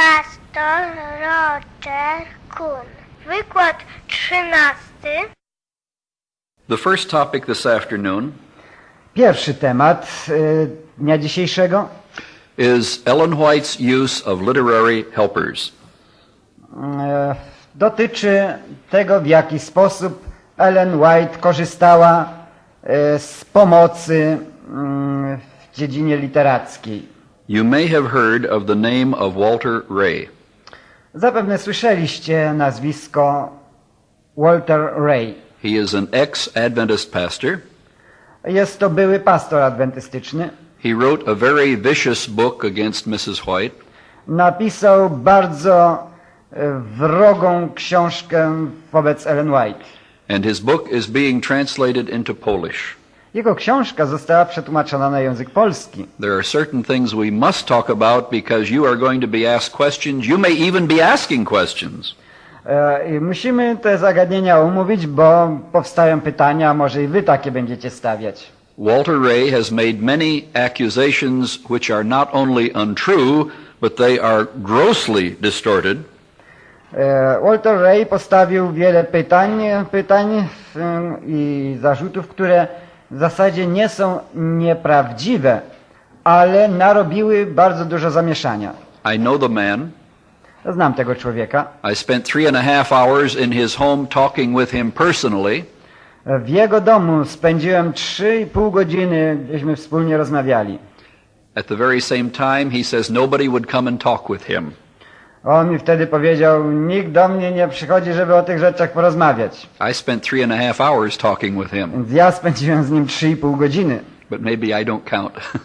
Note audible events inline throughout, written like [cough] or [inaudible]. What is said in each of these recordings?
Pastor Roger Kuhn. Wykład trzynasty. The first topic this afternoon Pierwszy temat y, dnia dzisiejszego is Ellen White's use of literary helpers. e, dotyczy tego, w jaki sposób Ellen White korzystała e, z pomocy mm, w dziedzinie literackiej. You may have heard of the name of Walter Ray. Zapewne słyszeliście nazwisko Walter Ray. He is an ex-Adventist pastor. Jest to były pastor adwentystyczny. He wrote a very vicious book against Mrs. White. Napisał bardzo wrogą książkę wobec Ellen White. And his book is being translated into Polish. Jego książka została przetłumaczona na język polski. There are certain things we must talk about because you are going to be asked questions. You may even be asking questions. E, Musimy te zagadnienia omówić, bo powstają pytania, może i wy takie będziecie stawiać. Walter Ray has made many accusations which are not only untrue, but they are grossly distorted. E, Walter Ray postawił wiele pytań, pytań i zarzutów, które w zasadzie nie są nieprawdziwe, ale narobiły bardzo dużo zamieszania. I know the man. Znam tego człowieka. I spent three and a half hours in his home talking with him personally. W jego domu spędziłem 3,5 godziny, gdzieśmy wspólnie rozmawiali. At the very same time, he says nobody would come and talk with him. On mi wtedy powiedział, nikt do mnie nie przychodzi, żeby o tych rzeczach porozmawiać. I spent three and a half hours talking with him, Więc ja spędziłem z nim 3,5 godziny. but maybe I don't count. [laughs]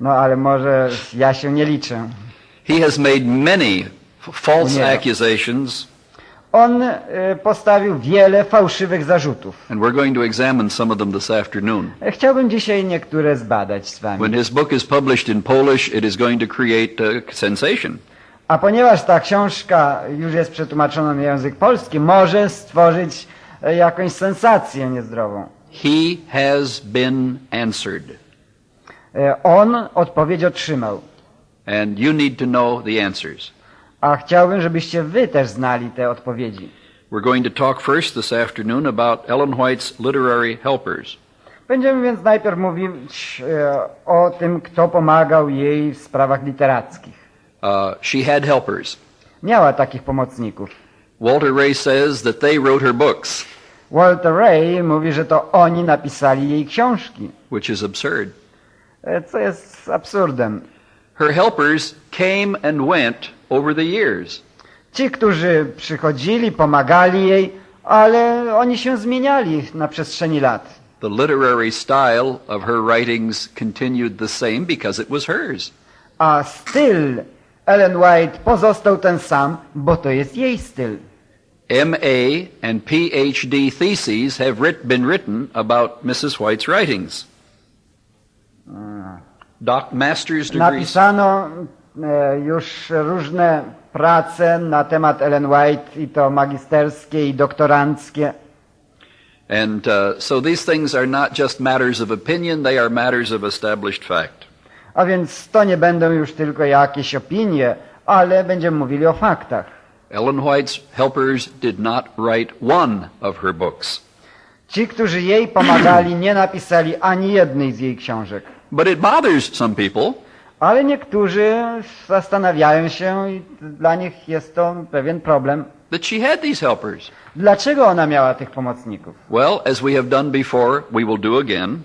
No ale może ja się nie liczę. he has made many false Nie. accusations, On y, postawił wiele fałszywych zarzutów. and we're going to examine some of them this afternoon. Chciałbym dzisiaj niektóre zbadać z When wami. his book is published in Polish, it is going to create a sensation. A ponieważ ta książka już jest przetłumaczona na język polski, może stworzyć e, jakąś sensację niezdrową. He has been answered, E, On odpowiedź otrzymał. and you need to know the answers. A chciałbym, żebyście wy też znali te odpowiedzi. We're going to talk first this afternoon about Ellen White's literary helpers. Będziemy więc najpierw mówić e, o tym, kto pomagał jej w sprawach literackich. Uh, she had helpers. Miała takich pomocników. Walter Ray says that they wrote her books, Walter Ray mówi, że to oni napisali jej książki, which is absurd. e, co jest absurdem. Her helpers came and went over the years. Ci, którzy przychodzili, pomagali jej, ale oni się zmieniali na przestrzeni lat. The literary style of her writings continued the same because it was hers. A styl Ellen White pozostał ten sam, bo to jest jej styl. MA and PhD theses have writ- been written about Mrs. White's writings. Doc, master's degrees. Napisano e, już różne prace na temat Ellen White i to magisterskie i doktoranckie. And uh, so these things are not just matters of opinion, they are matters of established fact. A więc to nie będą już tylko jakieś opinie, ale będziemy mówili o faktach. Ellen White's helpers did not write one of her books. Ci, którzy jej pomagali, nie napisali ani jednej z jej książek. But it bothers some people Ale niektórzy zastanawiają się i dla nich jest to pewien problem. that she had these helpers. Dlaczego ona miała tych pomocników? Well, as we have done before, we will do again.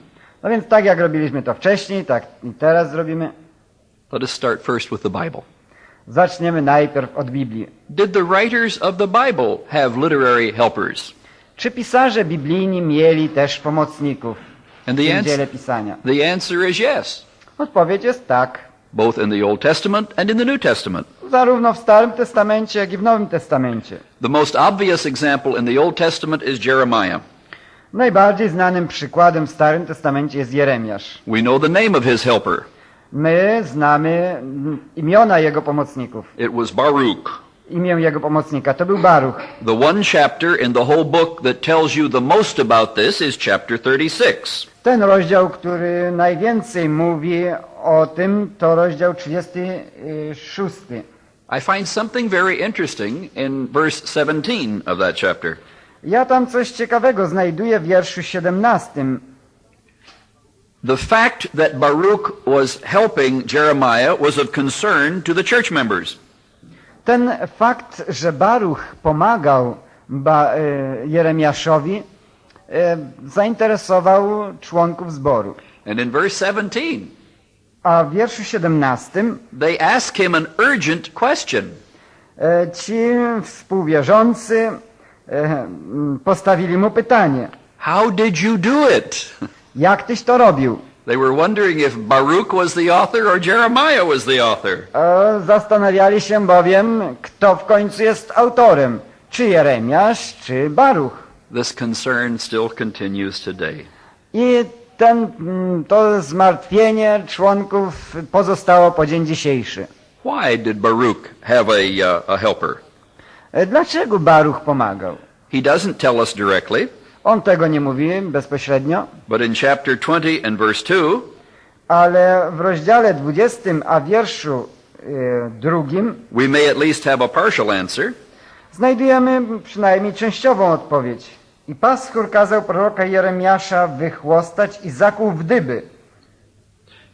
No więc tak jak robiliśmy to wcześniej, tak i teraz zrobimy. Let us start first with the Bible. Zaczniemy najpierw od Biblii. Did the writers of the Bible have literary helpers? Czy pisarze biblijni mieli też pomocników And w the, tym ans- dziele pisania? the answer is yes, Odpowiedź jest tak. both in the Old Testament and in the New Testament. Zarówno w Starym Testamencie, jak i w Nowym Testamencie. The most obvious example in the Old Testament is Jeremiah. Najbardziej znanym przykładem w Starym Testamencie jest Jeremiasz. We know the name of his helper. My znamy imiona jego pomocników. It was Baruch. Imię jego pomocnika to był Baruch. The one chapter in the whole book that tells you the most about this is chapter 36. Ten rozdział, który najwięcej mówi o tym, to rozdział 36. I find something very interesting in verse 17 of that chapter. Ja tam coś ciekawego znajduję w wierszu 17. The fact that Baruch was helping Jeremiah was of concern to the church members. Ten fakt, że Baruch pomagał ba, e, Jeremiaszowi, e, zainteresował członków zboru. And in verse 17, A w wierszu 17 they ask him an urgent question. e, ci współwierzący postawili mu pytanie, How did you do it? jak tyś to robił? They were wondering if Baruch was the author or Jeremiah was the author. E, Zastanawiali się bowiem, kto w końcu jest autorem, czy Jeremiasz, czy Baruch. This concern still continues today. I ten, mm, to zmartwienie członków pozostało po dzień dzisiejszy. Why did Baruch have a, uh, a helper? E, Dlaczego Baruch pomagał? He doesn't tell us directly, On tego nie mówi bezpośrednio, but in chapter 20 and verse 2, ale w rozdziale 20, a wierszu e, drugim we may at least have a partial answer. znajdujemy przynajmniej częściową odpowiedź. I paschur kazał proroka Jeremiasza wychłostać i zakuł w dyby.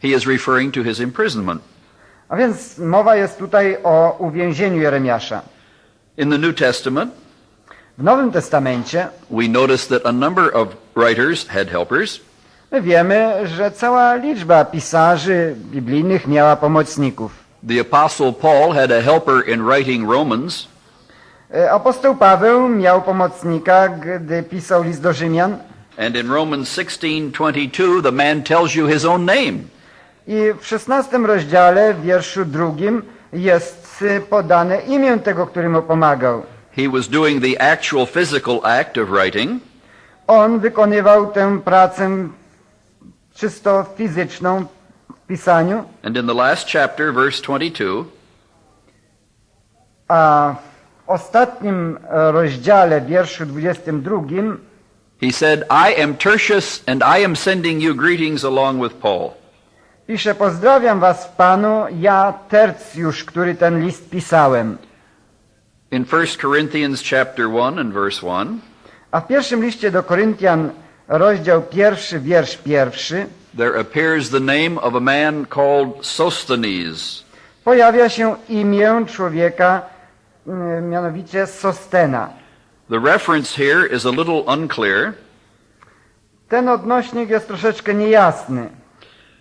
He is referring to his imprisonment. A więc mowa jest tutaj o uwięzieniu Jeremiasza. In the New Testament, W Nowym Testamencie we notice that a number of writers had helpers. my wiemy, że cała liczba pisarzy biblijnych miała pomocników. The Apostle Paul had a helper in writing Romans. E, Apostoł Paweł miał pomocnika, gdy pisał list do Rzymian And in Romans 16:22, the man tells you his own name. i w szesnastym rozdziale, w wierszu drugim jest podane imię tego, który mu pomagał. He was doing the actual physical act of writing, On wykonywał tę pracę czysto fizyczną w pisaniu, and in the last chapter, verse 22, a w ostatnim e, rozdziale, wierszu 22, he said, "I am Tertius, and I am sending you greetings along with Paul." Pisze, pozdrawiam was Panu, ja Tercjusz, który ten list pisałem. In 1 Corinthians chapter 1 and verse 1, A w pierwszym liście do Koryntian, rozdział pierwszy, wiersz pierwszy, there appears the name of a man called Sosthenes. pojawia się imię człowieka, mm, mianowicie Sostena. The reference here is a little unclear. Ten odnośnik jest troszeczkę niejasny.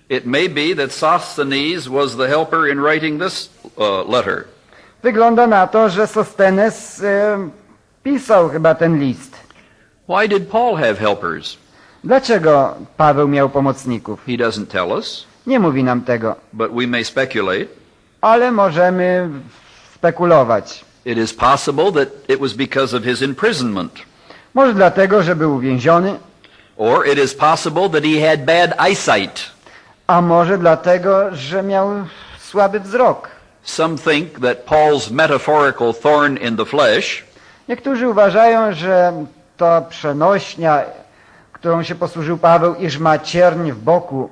It may be that Sosthenes was the helper in writing this uh, letter. Wygląda na to, że Sostenes e, pisał chyba ten list. Why did Paul have helpers? Dlaczego Paweł miał pomocników? He doesn't tell us, Nie mówi nam tego, but we may speculate. ale możemy spekulować. It is possible that it was because of his imprisonment, Może dlatego, że był uwięziony, or it is possible that he had bad eyesight. A może dlatego, że miał słaby wzrok. Some think that Paul's metaphorical thorn in the flesh Niektórzy uważają, że ta przenośnia, którą się posłużył Paweł, iż ma cierń w boku,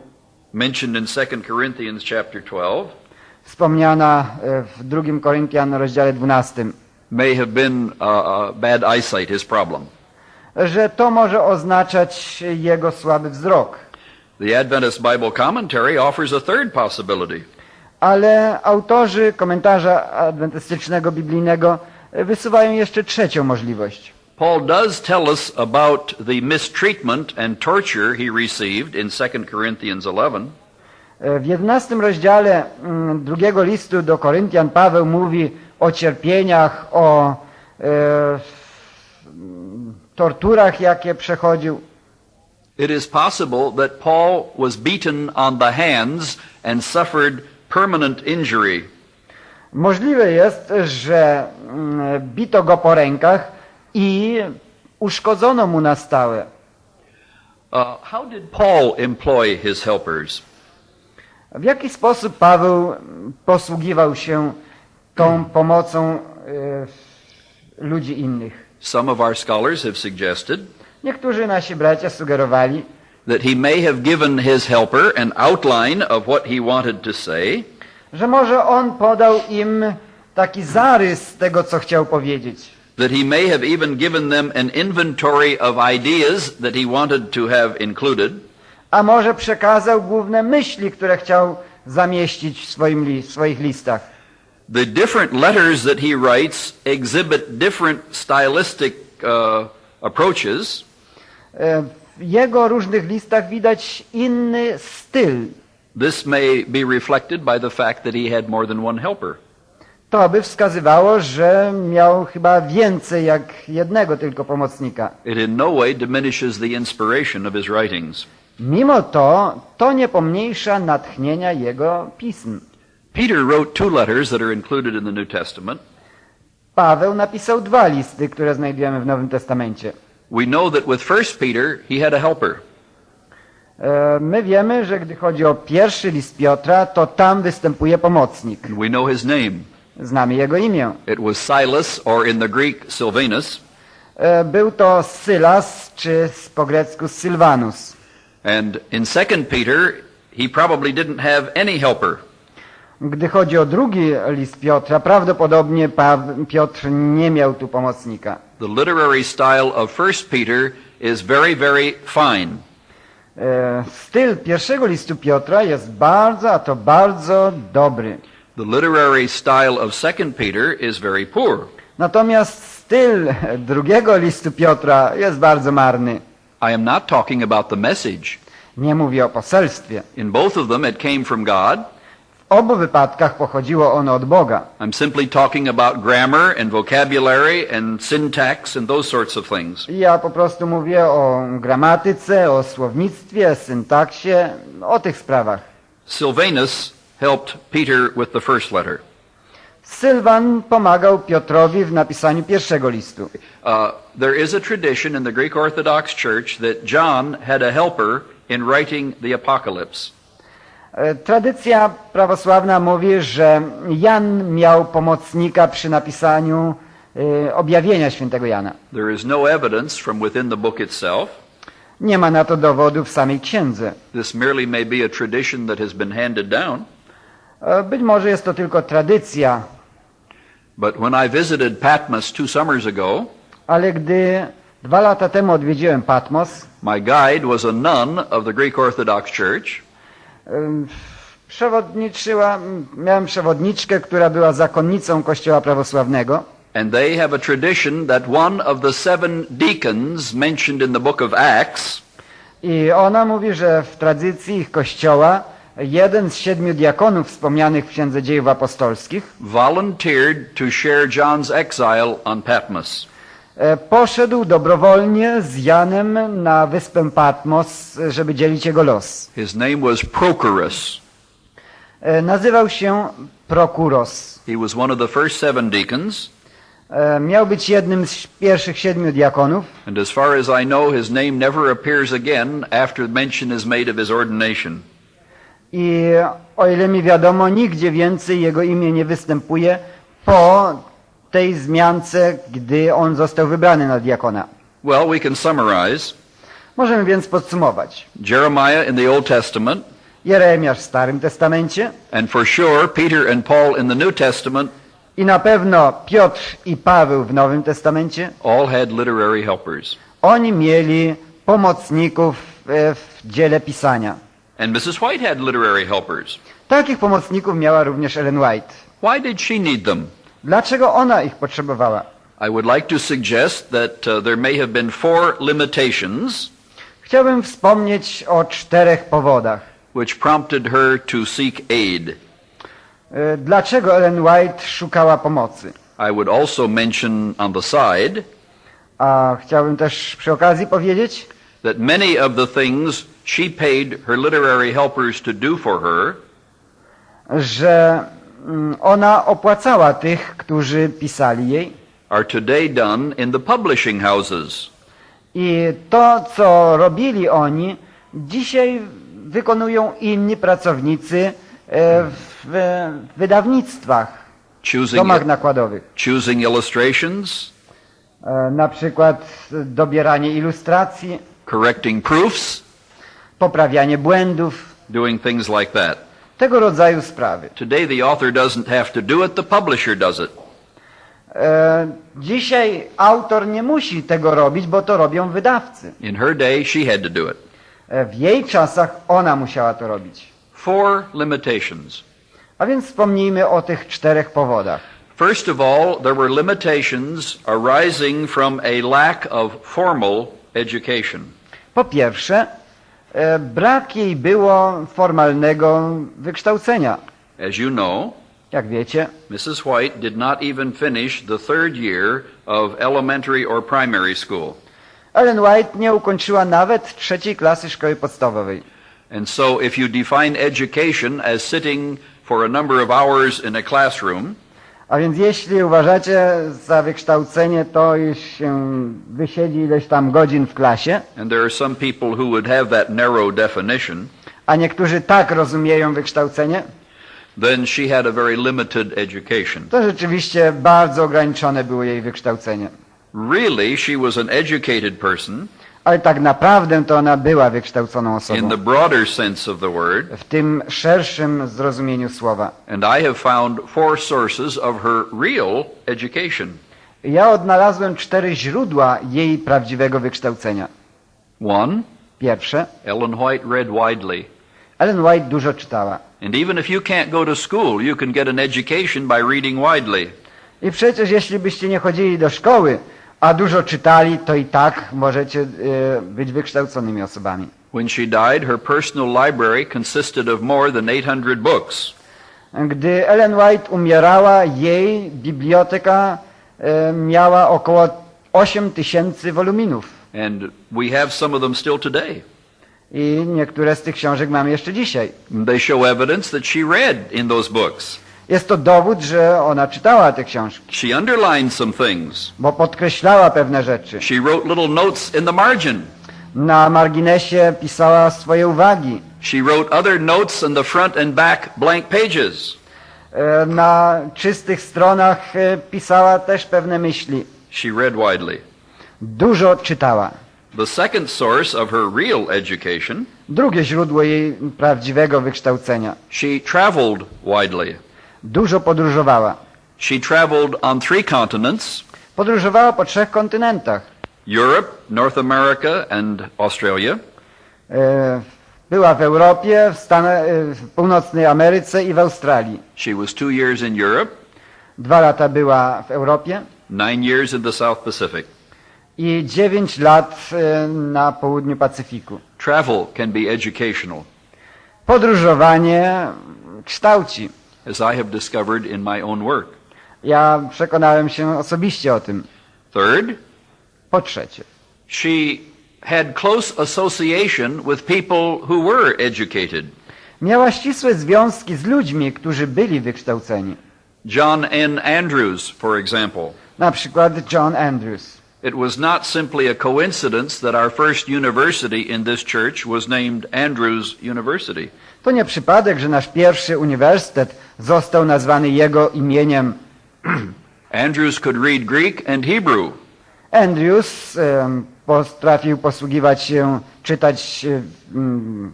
mentioned in 2 Corinthians chapter 12 wspomniana e, w 2 Koryntian rozdziale 12, may have been uh, uh, bad eyesight, his problem. że to może oznaczać jego słaby wzrok. The Adventist Bible Commentary offers a third possibility. Ale autorzy komentarza adwentystycznego biblijnego e, wysuwają jeszcze trzecią możliwość. Paul does tell us about the mistreatment and torture he received in 2 Corinthians 11. E, W 11 rozdziale mm, drugiego listu do Koryntian Paweł mówi o cierpieniach, o e, mm, torturach, jakie przechodził. It is possible that Paul was beaten on the hands and suffered permanent injury. Możliwe jest, że mm, bito go po rękach i uszkodzono mu na stałe. Uh, how did Paul employ his helpers? W jaki sposób Paweł posługiwał się tą pomocą e, ludzi innych? Some of our scholars have suggested Niektórzy nasi bracia sugerowali, that he may have given his helper an outline of what he wanted to say, że może on podał im taki zarys tego, co chciał powiedzieć. That he may have even given them an inventory of ideas that he wanted to have included. A może przekazał główne myśli, które chciał zamieścić w swoim li- w swoich listach. The different letters that he writes exhibit different stylistic uh, approaches. W jego różnych listach widać inny styl. This may be reflected by the fact that he had more than one helper. To by wskazywało, że miał chyba więcej jak jednego tylko pomocnika. It in no way diminishes the inspiration of his writings. Mimo to, to nie pomniejsza natchnienia jego pism. Peter wrote two letters that are included in the New Testament. Paweł napisał dwa listy, które znajdujemy w Nowym Testamencie. We know that with First Peter, he had a helper. E, My wiemy, że gdy chodzi o pierwszy list Piotra, to tam występuje pomocnik. And we know his name. Znamy jego imię. It was Silas, or in the Greek, Silvanus. E, Był to Sylas, czy po grecku Sylvanus. And in Second Peter, he probably didn't have any helper. Gdy chodzi o drugi list Piotra, prawdopodobnie Piotr nie miał tu pomocnika. The literary style of First Peter is very, very fine. E, Styl pierwszego listu Piotra jest bardzo, a to bardzo dobry. The literary style of Second Peter is very poor. Natomiast styl drugiego listu Piotra jest bardzo marny. I am not talking about the message. Nie mówię o poselstwie. In both of them, it came from God. W obu wypadkach pochodziło ono od Boga. I'm simply talking about grammar and vocabulary and syntax and those sorts of things. Ja po prostu mówię o gramatyce, o słownictwie, syntaksie, o tych sprawach. Sylvanus helped Peter with the first letter. Sylwan pomagał Piotrowi w napisaniu pierwszego listu. Uh, there is a tradition in the Greek Orthodox Church that John had a helper in writing the Apocalypse. E, Tradycja prawosławna mówi, że Jan miał pomocnika przy napisaniu e, objawienia świętego Jana. There is no evidence from within the book itself. Nie ma na to dowodu w samej księdze. This merely may be a tradition that has been handed down. E, Być może jest to tylko tradycja, But when I visited Patmos two summers ago, ale gdy dwa lata temu odwiedziłem Patmos, my guide was a nun of the Greek Orthodox Church. Przewodniczyła, miałem przewodniczkę, która była zakonnicą Kościoła Prawosławnego And they have a tradition that one of the seven deacons mentioned in the book of Acts i ona mówi, że w tradycji ich kościoła jeden z siedmiu diakonów wspomnianych w Księdze Dziejów Apostolskich volunteered to share John's exile on Patmos. E, poszedł dobrowolnie z Janem na wyspę Patmos, e, żeby dzielić jego los. His name was Prochorus. E, Nazywał się Prokuros. He was one of the first seven deacons, Miał być jednym z pierwszych siedmiu diakonów and as far as I know, his name never appears again after mention is made of his ordination. I o ile mi wiadomo, nigdzie więcej jego imię nie występuje po tej zmiance, gdy on został wybrany na diakona. Well, we can summarize. Możemy więc podsumować. Jeremiah in the Old Testament, Jeremiasz w Starym Testamencie and for sure Peter and Paul in the New Testament, i na pewno Piotr i Paweł w Nowym Testamencie, all had literary helpers. oni mieli pomocników e, w dziele pisania. And Mrs. White had literary helpers. Takich pomocników miała również Ellen White. Why did she need them? Dlaczego ona ich potrzebowała? I would like to suggest that uh, there may have been four limitations Chciałbym wspomnieć o czterech powodach. which prompted her to seek aid. E, Dlaczego Ellen White szukała pomocy? I would also mention on the side A chciałbym też przy okazji powiedzieć, that many of the things she paid her literary helpers to do for her że ona opłacała tych, którzy pisali jej. are today done in the publishing houses. I to, co robili oni, dzisiaj wykonują inni pracownicy e, w wydawnictwach, Choosing, domach nakładowych. choosing illustrations, E, Na przykład dobieranie ilustracji, correcting proofs, poprawianie błędów, doing things like that. Tego rodzaju sprawy. Today the author doesn't have to do it, the publisher does it. E, dzisiaj autor nie musi tego robić, bo to robią wydawcy. In her day, she had to do it. E, w jej czasach ona musiała to robić. Four limitations. A więc wspomnijmy o tych czterech powodach. First of all, there were limitations arising from a lack of formal education. Po pierwsze, brak jej było formalnego wykształcenia. As you know, Jak wiecie, Mrs. White did not even finish the third year of elementary or primary school. Ellen White nie ukończyła nawet trzeciej klasy szkoły podstawowej. And so if you define education as sitting for a number of hours in a classroom, A więc jeśli uważacie za wykształcenie to, iż się wysiedzi ileś tam godzin w klasie, and there are some people who would have that narrow definition, a niektórzy tak rozumieją wykształcenie, then she had a very limited education. to rzeczywiście bardzo ograniczone było jej wykształcenie. Really, she was an educated person Ale tak naprawdę to ona była wykształconą in osobą. the broader sense of the word, W tym szerszym zrozumieniu słowa. and I have found four sources of her real education. Ja odnalazłem cztery źródła jej prawdziwego wykształcenia. One, Pierwsze, Ellen White read widely. Ellen White dużo czytała. And even if you can't go to school, you can get an education by reading widely. I przecież jeśli byście nie chodzili do szkoły, a dużo czytali, to i tak możecie e, być wykształconymi osobami. When she died, her personal library consisted of more than 800 books. Gdy Ellen White umierała, jej biblioteka e, miała około 8 tysięcy woluminów. And we have some of them still today. I niektóre z tych książek mamy jeszcze dzisiaj. They show evidence that she read in those books. Jest to dowód, że ona czytała te książki, She underlined some things. bo podkreślała pewne rzeczy. She wrote little notes in the margin. Na marginesie pisała swoje uwagi. She wrote other notes in the front and back blank pages. E, Na czystych stronach e, pisała też pewne myśli. She read widely. Dużo czytała. The second source of her real education, Drugie źródło jej prawdziwego wykształcenia. she traveled widely. Dużo podróżowała. She traveled on three continents Podróżowała po trzech kontynentach. Europe, North America, and Australia. E, Była w Europie, w, Stan- e, w północnej Ameryce i w Australii. She was two years in Europe, Dwa lata była w Europie nine years in the South Pacific. i dziewięć lat e, na południu Pacyfiku. Travel can be educational, Podróżowanie kształci. As I have discovered in my own work. Ja przekonałem się osobiście o tym. Third, Po trzecie, she had close association with people who were educated. miała ścisłe związki z ludźmi, którzy byli wykształceni. John N. Andrews, for example. Na przykład John Andrews. It was not simply a coincidence that our first university in this church was named Andrews University. To nie przypadek, że nasz pierwszy uniwersytet został nazwany jego imieniem. [clears throat] Andrews could read Greek and Hebrew. Andrews em, potrafił posługiwać się, czytać em,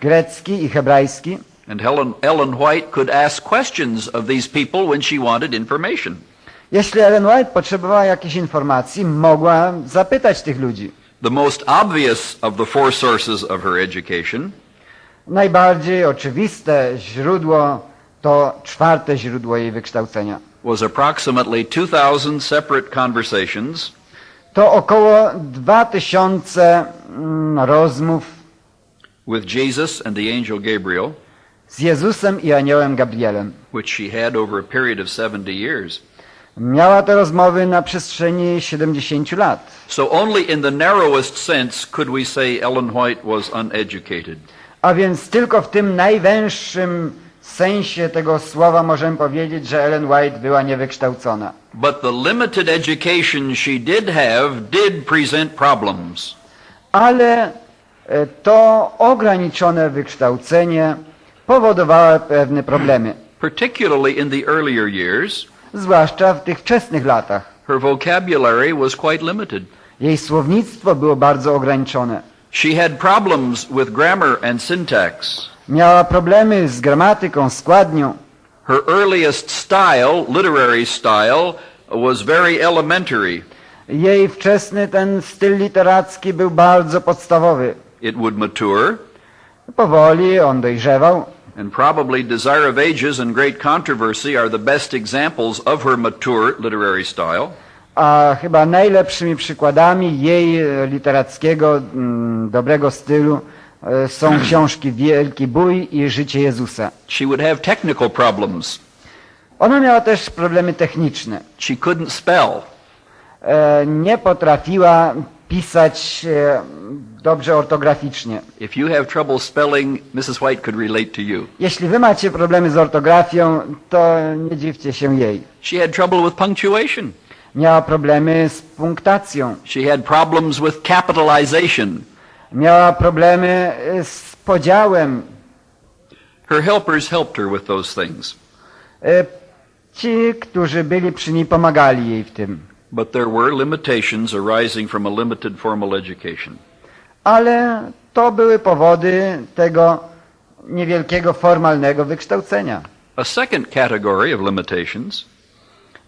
grecki i hebrajski. And Helen, Ellen White could ask questions of these people when she wanted information. Jeśli Ellen White potrzebowała jakichś informacji, mogła zapytać tych ludzi. The most obvious of the four sources of her education Najbardziej oczywiste źródło to czwarte źródło jej wykształcenia. was approximately 2,000 separate conversations To około 2000 mm, rozmów with Jesus and the angel Gabriel, z Jezusem i aniołem Gabrielem. which she had over a period of 70 years. Miała te rozmowy na przestrzeni 70 lat. So only in the narrowest sense could we say Ellen White was uneducated. A więc tylko w tym najwęższym sensie tego słowa możemy powiedzieć, że Ellen White była niewykształcona. But the limited education she did have did present problems. Ale e, to ograniczone wykształcenie powodowało pewne problemy, Particularly in the earlier years, zwłaszcza w tych wczesnych latach. her vocabulary was quite limited. Jej słownictwo było bardzo ograniczone. She had problems with grammar and syntax. Miała problemy z gramatyką, składnią. Her earliest style, literary style, was very elementary. Jej wczesny ten styl literacki był bardzo podstawowy. It would mature, Powoli on dojrzewał. and probably Desire of Ages and Great Controversy are the best examples of her mature literary style. A chyba najlepszymi przykładami jej e, literackiego, mm, dobrego stylu e, są książki Wielki Bój i Życie Jezusa. She would have technical problems. Ona miała też problemy techniczne. She couldn't spell. E, Nie potrafiła pisać dobrze ortograficznie. If you have trouble spelling, Mrs. White could relate to you. Jeśli wy macie problemy z ortografią, to nie dziwcie się jej. She had trouble with punctuation. Miała problemy z punktacją. She had problems with capitalization. Miała problemy e, z podziałem. Her helpers helped her with those things. E, Ci, którzy byli przy niej, pomagali jej w tym. But there were limitations arising from a limited formal education. Ale to były powody tego niewielkiego formalnego wykształcenia. A second category of limitations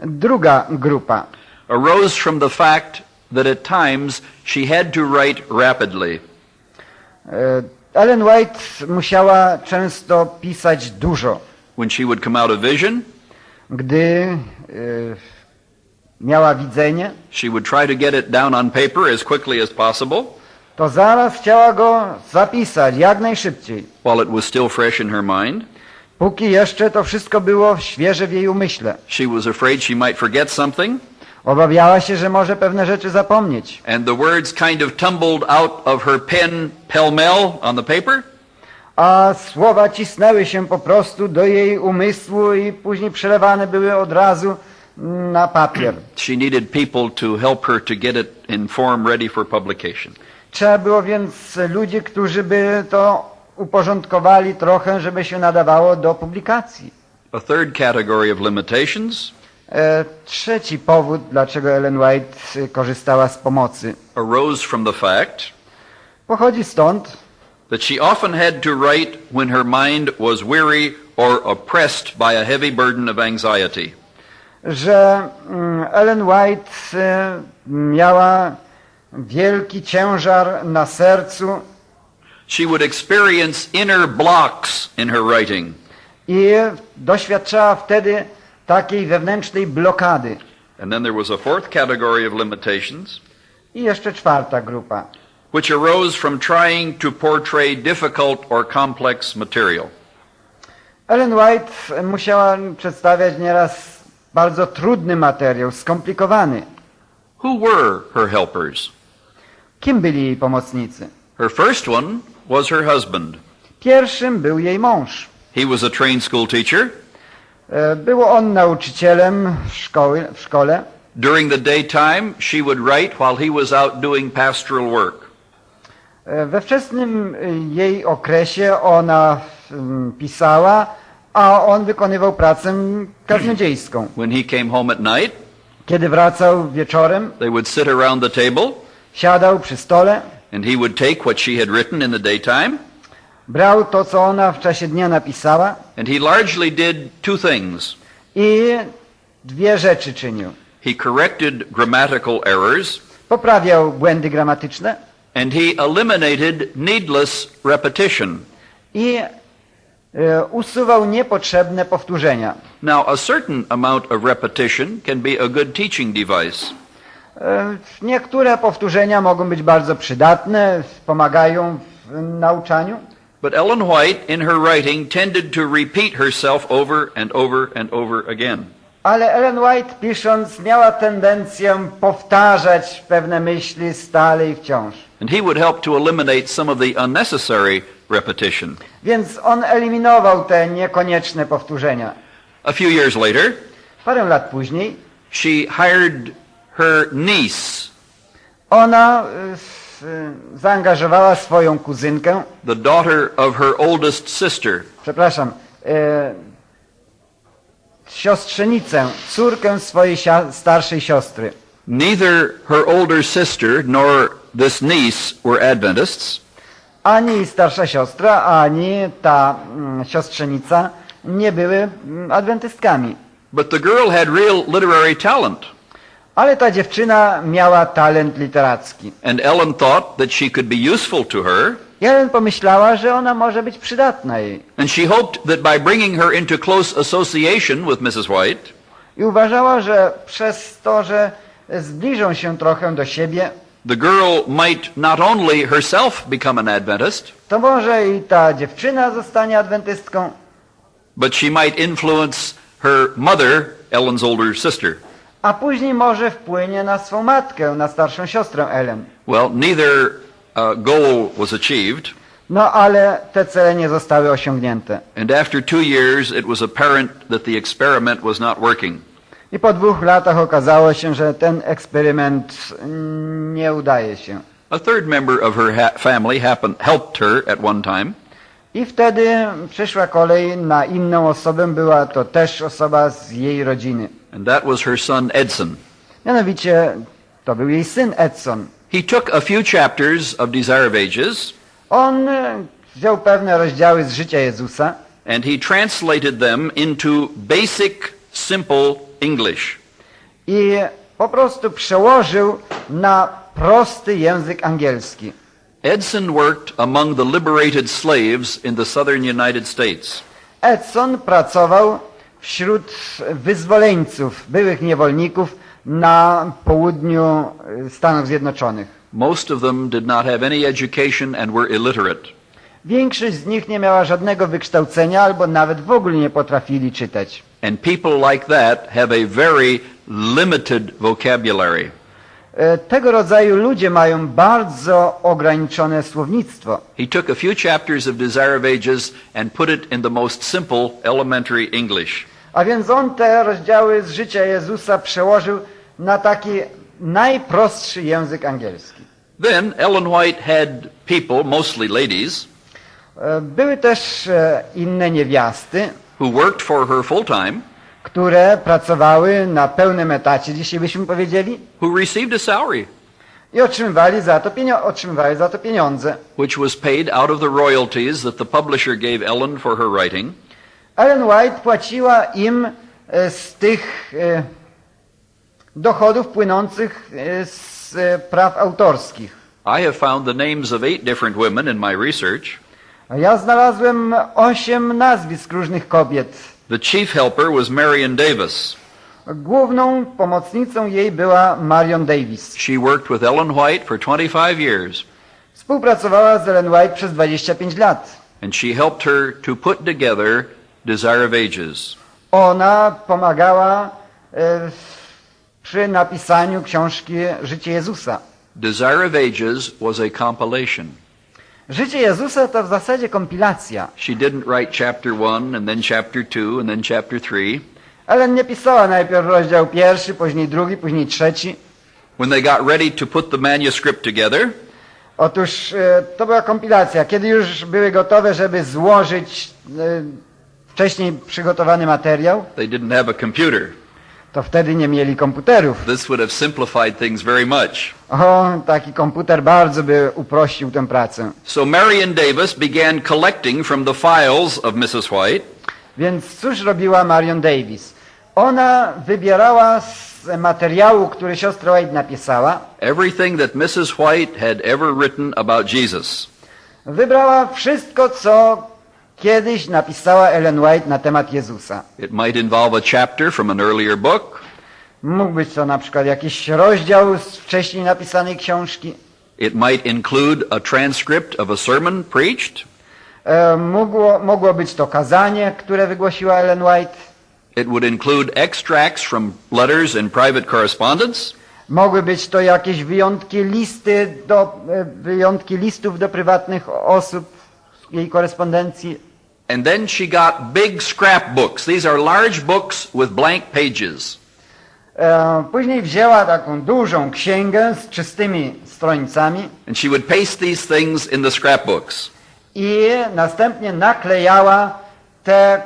Druga grupa arose from the fact that at times she had to write rapidly. Ellen White musiała często pisać dużo. When she would come out of vision, Gdy miała widzenie, she would try to get it down on paper as quickly as possible to zaraz chciała go zapisać jak najszybciej. while it was still fresh in her mind. Póki jeszcze to wszystko było świeże w jej umyśle. She was afraid she might forget something, Obawiała się, że może pewne rzeczy zapomnieć. and the words kind of tumbled out of her pen pell-mell on the paper. A słowa cisnęły się po prostu do jej umysłu i później przelewane były od razu na papier. She needed people to help her to get it in form ready for publication. Trzeba było więc ludzi, którzy by to uporządkowali trochę, żeby się nadawało do publikacji. A third category of limitations E, trzeci powód, dlaczego Ellen White korzystała z pomocy, arose from the fact pochodzi stąd, that she often had to write when her mind was weary or oppressed by a heavy burden of anxiety. że mm, Ellen White e, miała wielki ciężar na sercu She would experience inner blocks in her writing. i doświadczała wtedy takiej wewnętrznej blokady. And then there was a fourth category of limitations, I jeszcze czwarta grupa, which arose from trying to portray difficult or complex material. Ellen White musiała przedstawiać nieraz bardzo trudny materiał, skomplikowany. Who were her helpers? Kim byli jej pomocnicy? Her first one was her husband. Pierwszym był jej mąż. He was a trained school teacher. E, Był on nauczycielem szkoły, w szkole. During the daytime, she would write while he was out doing pastoral work. E, We wczesnym e, jej okresie ona mm, pisała, a on wykonywał pracę kaznodziejską. [clears throat] When he came home at night, Kiedy wracał wieczorem, they would sit around the table, siadał przy stole, and he would take what she had written in the daytime, brał to, co ona w czasie dnia napisała and he largely did two things. i dwie rzeczy czynił. He corrected grammatical errors, Poprawiał błędy gramatyczne and he eliminated needless repetition. i e, usuwał niepotrzebne powtórzenia. Now, a certain amount of repetition can be a good teaching device. E, Niektóre powtórzenia mogą być bardzo przydatne, pomagają w nauczaniu, But Ellen White, in her writing, tended to repeat herself over and over and over again. ale Ellen White pisząc miała tendencję powtarzać pewne myśli stale i wciąż. And he would help to eliminate some of the unnecessary repetition. Więc on eliminował te niekonieczne powtórzenia. A few years later, Parę lat później she hired her niece, ona y, y, zaangażowała swoją kuzynkę, the daughter of her oldest sister, przepraszam, e, siostrzenicę, córkę swojej starszej siostry. Neither her older sister nor this niece were Adventists, ani starsza siostra, ani ta mm, siostrzenica nie były mm, adwentystkami. But the girl had real literary talent. Ale ta dziewczyna miała talent literacki. And Ellen thought that she could be useful to her. Ellen pomyślała, że ona może być przydatna jej. And she hoped that by bringing her into close association with Mrs. White, I uważała, że przez to, że zbliżą się trochę do siebie, the girl might not only herself become an Adventist, to może i ta dziewczyna zostanie adwentystką, but she might influence her mother, Ellen's older sister. A później może wpłynie na swą matkę, na starszą siostrę Ellen. Well, neither uh, goal was achieved, No ale te cele nie zostały osiągnięte. and after two years it was apparent that the experiment was not working. I po dwóch latach okazało się, że ten eksperyment nie udaje się. A third member of her ha- family happened, helped her at one time, I wtedy przyszła kolej na inną osobę, była to też osoba z jej rodziny. And that was her son Edson. Mianowicie to był jej syn Edson. He took a few chapters of Desire of Ages On e, wziął pewne rozdziały z życia Jezusa and he translated them into basic, simple English. i po prostu przełożył na prosty język angielski. Edson worked among the liberated slaves in the southern United States. Edson pracował wśród wyzwoleńców, byłych niewolników na południu e, Stanów Zjednoczonych. Most of them did not have any education and were illiterate. Większość z nich nie miała żadnego wykształcenia albo nawet w ogóle nie potrafili czytać. And people like that have a very limited vocabulary. E, Tego rodzaju ludzie mają bardzo ograniczone słownictwo. He took a few chapters of Desire of Ages and put it in the most simple elementary English. A więc on te rozdziały z życia Jezusa przełożył na taki najprostszy język angielski. Then Ellen White had people, mostly ladies, E, Były też e, inne niewiasty, who worked for her full time, które pracowały na pełnym etacie, dzisiaj byśmy powiedzieli, who received a salary, i otrzymywali za to, pienio- otrzymywali za to pieniądze. which was paid out of the royalties that the publisher gave Ellen for her writing. Ellen White płaciła im e, z tych e, dochodów płynących e, z praw autorskich. I have found the names of eight different women in my research. Ja znalazłem osiem nazwisk różnych kobiet. The chief helper was Marion Davis. Główną pomocnicą jej była Marion Davis. She worked with Ellen White for 25 years, Współpracowała z Ellen White przez 25 lat. and she helped her to put together Desire of Ages. Ona pomagała e, przy napisaniu książki Życie Jezusa. Desire of Ages was a compilation. Życie Jezusa to w zasadzie kompilacja. She didn't write chapter one and then chapter two and then chapter three. Ellen nie pisała najpierw rozdział pierwszy, później drugi, później trzeci. When they got ready to put the manuscript together, Otóż e, to była kompilacja. Kiedy już były gotowe, żeby złożyć e, wcześniej przygotowany materiał, they didn't have a computer. To wtedy nie mieli komputerów. This would have simplified things very much. O, taki komputer bardzo by uprościł tę pracę. So Marion Davis began collecting from the files of Mrs. White Więc cóż robiła Marion Davis? Ona wybierała z materiału, który siostra White napisała, everything that Mrs. White had ever written about Jesus. wybrała wszystko, co kiedyś napisała Ellen White na temat Jezusa. It might involve a chapter from an earlier book. Mógł być to na przykład jakiś rozdział z wcześniej napisanej książki. It might include a transcript of a sermon preached. E, Mogło, mogło być to kazanie, które wygłosiła Ellen White. It would include extracts from letters and private correspondence. Mogły być to jakieś wyjątki listy do, e, wyjątki listów do prywatnych osób jej korespondencji. And then she got big scrapbooks. These are large books with blank pages. E, Później wzięła taką dużą księgę z czystymi stronicami And she would paste these things in the scrapbooks. i następnie naklejała te e,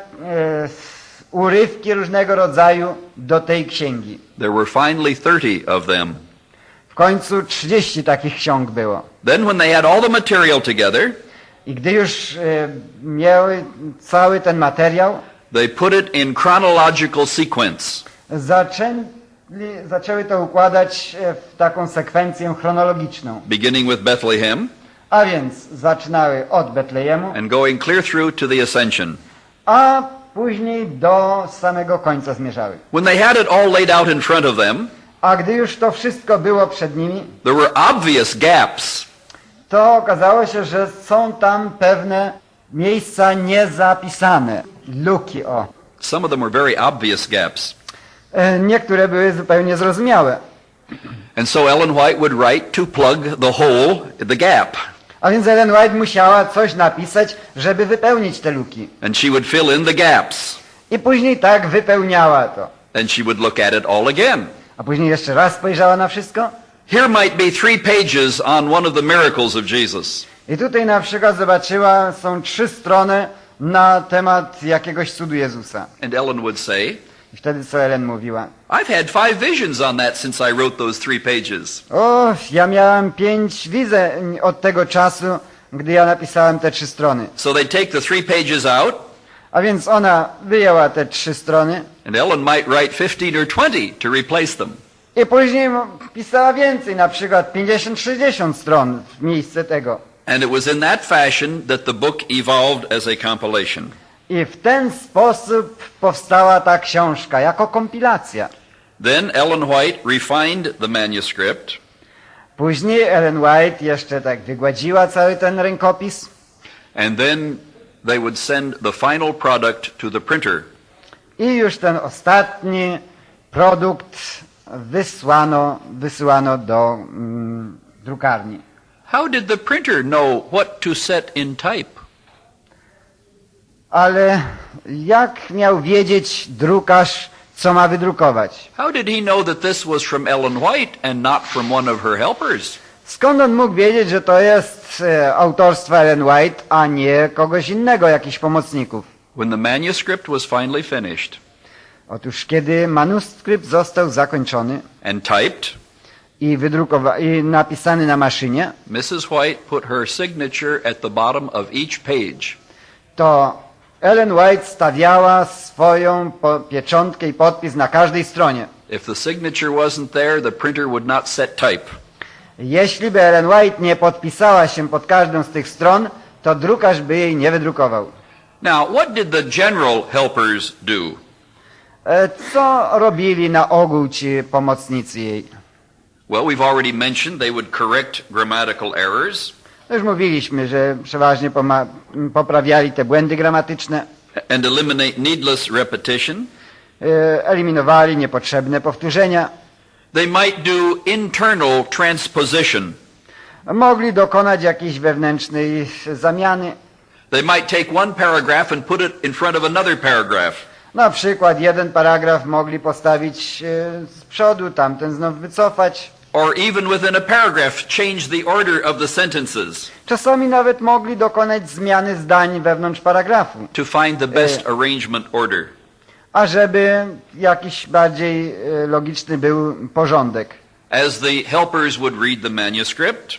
urywki różnego rodzaju do tej księgi. There were finally 30 of them. W końcu 30 takich ksiąg było. Then when they had all the material together, I gdy już e, miały cały ten materiał, they put it in chronological sequence. zaczęli, zaczęły to układać e, w taką sekwencję chronologiczną. beginning with Bethlehem A więc zaczynały od Betlejemu, and going clear through to the Ascension. a później do samego końca zmierzały. When they had it all laid out in front of them, A gdy już to wszystko było przed nimi, there were obvious gaps. To okazało się, że są tam pewne miejsca niezapisane, luki o. Some of them were very obvious gaps. E, Niektóre były zupełnie zrozumiałe. And so Ellen White would write to plug the hole, the gap. A więc Ellen White musiała coś napisać, żeby wypełnić te luki. And she would fill in the gaps. I później tak wypełniała to. And she would look at it all again. A później jeszcze raz spojrzała na wszystko. Here might be three pages on one of the miracles of Jesus. I tutaj na przykład zobaczyła, są trzy strony na temat jakiegoś cudu Jezusa. And Ellen would say, I wtedy co Ellen mówiła? I've had five visions on that since I wrote those three pages. O, ja miałam pięć widzeń od tego czasu, gdy ja napisałem te trzy strony. So they take the three pages out, A więc ona wyjęła te trzy strony and Ellen might write 15 or 20 to replace them. I później pisała więcej, na przykład 50-60 stron w miejsce tego. And it was in that fashion that the book evolved as a compilation. I w ten sposób powstała ta książka, jako kompilacja. Then Ellen White refined the manuscript, Później Ellen White jeszcze tak wygładziła cały ten rękopis and then they would send the final product to the printer. i już ten ostatni produkt wysłano, wysyłano do mm, drukarni. How did the printer know what to set in type? Ale jak miał wiedzieć drukarz, co ma wydrukować? How did he know that this was from Ellen White and not from one of her helpers? Skąd on mógł wiedzieć, że to jest e, autorstwa Ellen White, a nie kogoś innego, jakichś pomocników? When the manuscript was finally finished Otóż kiedy manuskrypt został zakończony and typed, i, wydrukowa- i napisany na maszynie, Mrs. White put her signature at the bottom of each page. to Ellen White stawiała swoją po- pieczątkę i podpis na każdej stronie. If the signature wasn't there, the printer would not set type. Jeśli by Ellen White nie podpisała się pod każdą z tych stron, to drukarz by jej nie wydrukował. Now, what did the general helpers do? E, Co robili na ogół ci pomocnicy jej? Well, we've already mentioned they would correct grammatical errors Już mówiliśmy, że przeważnie poprawiali te błędy gramatyczne, and eliminate needless repetition. e, eliminowali niepotrzebne powtórzenia, They might do internal transposition. mogli dokonać jakiejś wewnętrznej zamiany. They might take one paragraph and put it in front of another paragraph. Na przykład jeden paragraf mogli postawić e, z przodu, tamten znów wycofać. Or even within a paragraph, change the order of the sentences Czasami nawet mogli dokonać zmiany zdań wewnątrz paragrafu, to find the best arrangement order. ażeby jakiś bardziej e, logiczny był porządek. As the helpers would read the manuscript,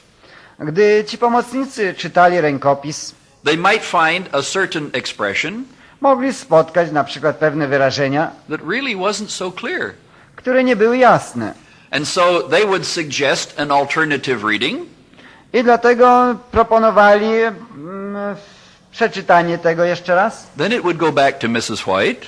Gdy ci pomocnicy czytali rękopis, they might find a certain expression mogli spotkać na przykład pewne wyrażenia, that really wasn't so clear. które nie były jasne. And so they would suggest an alternative reading, I dlatego proponowali mm, przeczytanie tego jeszcze raz then it would go back to Mrs. White.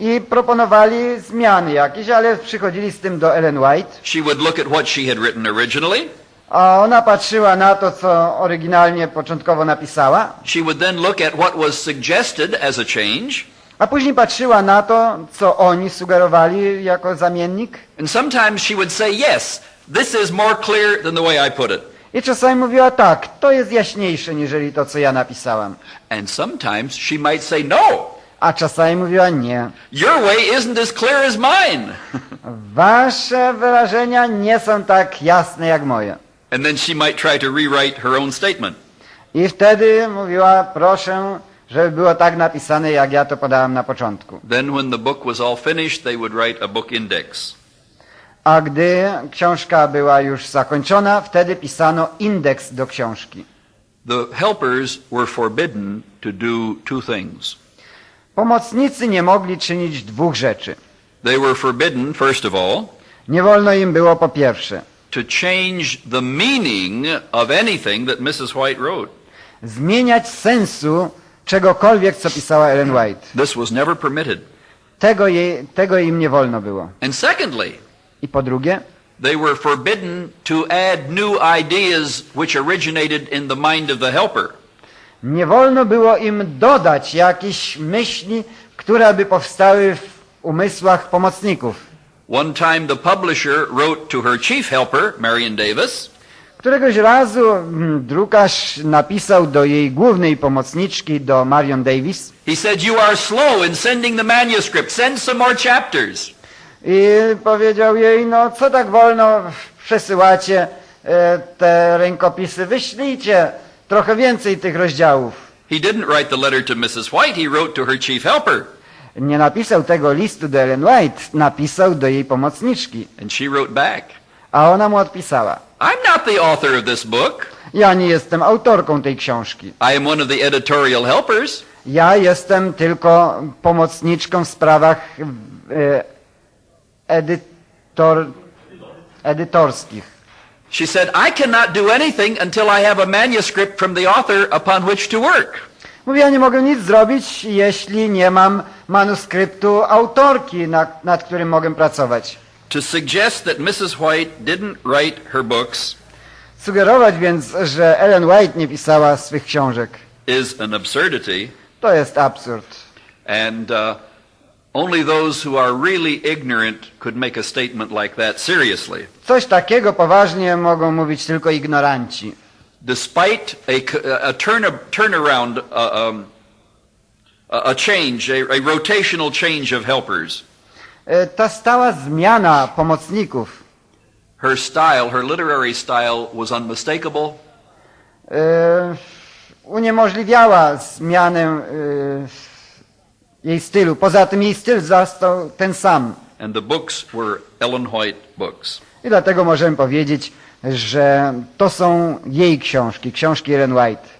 i proponowali zmiany jakieś, ale przychodzili z tym do Ellen White, She would look at what she had written originally. A ona patrzyła na to, co oryginalnie początkowo napisała, She would then look at what was suggested as a change. a później patrzyła na to, co oni sugerowali jako zamiennik And sometimes she would say, yes, this is more clear than the way I put it. i czasami mówiła tak, to jest jaśniejsze niżeli to, co ja napisałam, And sometimes she might say, no, a czasami mówiła nie. your way isn't as clear as mine. [laughs] Wasze wyrażenia nie są tak jasne jak moje. And then she might try to rewrite her own statement. I wtedy mówiła, proszę, żeby było tak napisane, jak ja to podałam na początku. Then when the book was all finished, they would write a book index. A gdy książka była już zakończona, wtedy pisano indeks do książki. The helpers were forbidden to do two things. Pomocnicy nie mogli czynić dwóch rzeczy. They were forbidden, first of all, Nie wolno im było po pierwsze to change the meaning of anything that Mrs. White wrote. zmieniać sensu czegokolwiek, co pisała Ellen White. This was never permitted. Tego, jej, tego im nie wolno było. And secondly, I po drugie, they were forbidden to add new ideas which originated in the mind of the helper. nie wolno było im dodać jakichś myśli, które by powstały w umysłach pomocników. One time the publisher wrote to her chief helper, Marion Davis, Któregoś razu mm, drukarz napisał do jej głównej pomocniczki, do Marion Davis, he said, You are slow in sending the manuscript. Send some more chapters. i powiedział jej, no co tak wolno przesyłacie e, te rękopisy, wyślijcie trochę więcej tych rozdziałów. He didn't write the letter to Mrs. White, he wrote to her chief helper. Nie napisał tego listu do Ellen White, napisał do jej pomocniczki, And she wrote back, a ona mu odpisała. I'm not the author of this book. Ja nie jestem autorką tej książki. I am one of the editorial helpers. Ja jestem tylko pomocniczką w sprawach e, edytor, edytorskich. She said, I cannot do anything until I have a manuscript from the author upon which to work. Mówi, ja nie mogę nic zrobić, jeśli nie mam manuskryptu autorki, nad, nad którym mogę pracować. To suggest that Mrs. White didn't write her books Sugerować więc, że Ellen White nie pisała swych książek, is an absurdity, to jest absurd. and uh, only those who are really ignorant could make a statement like that seriously. Coś takiego poważnie mogą mówić tylko ignoranci. Despite a, a turn, turnaround, uh, um, a a change, a, a rotational change of helpers, E, Ta stała zmiana pomocników her style, her literary style was unmistakable. e, uniemożliwiała zmianę e, jej stylu. Poza tym jej styl został ten sam. And the books were Ellen White books. I dlatego możemy powiedzieć, że to są jej książki, książki Ellen White.